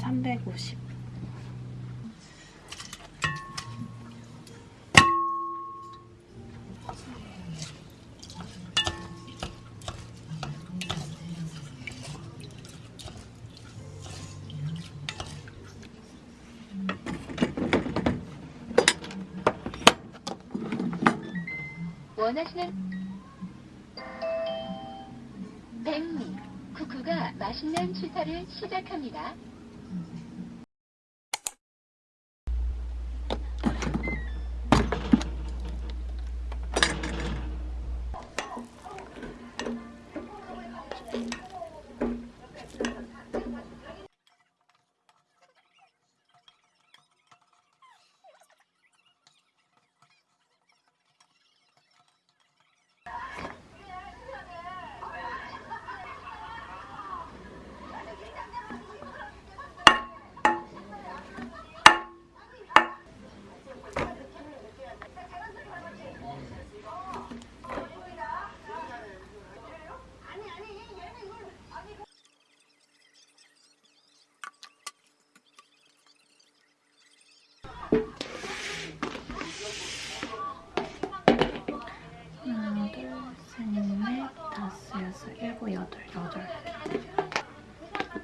350. 원하시는 백미 쿠쿠가 맛있는 취사를 시작합니다.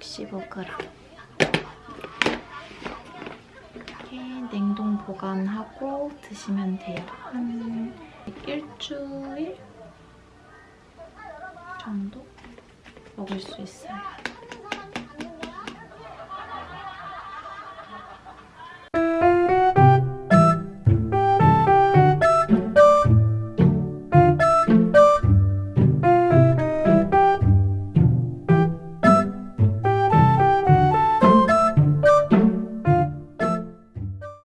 65g. 이렇게 냉동 보관하고 드시면 돼요. 한 일주일 정도 먹을 수 있어요.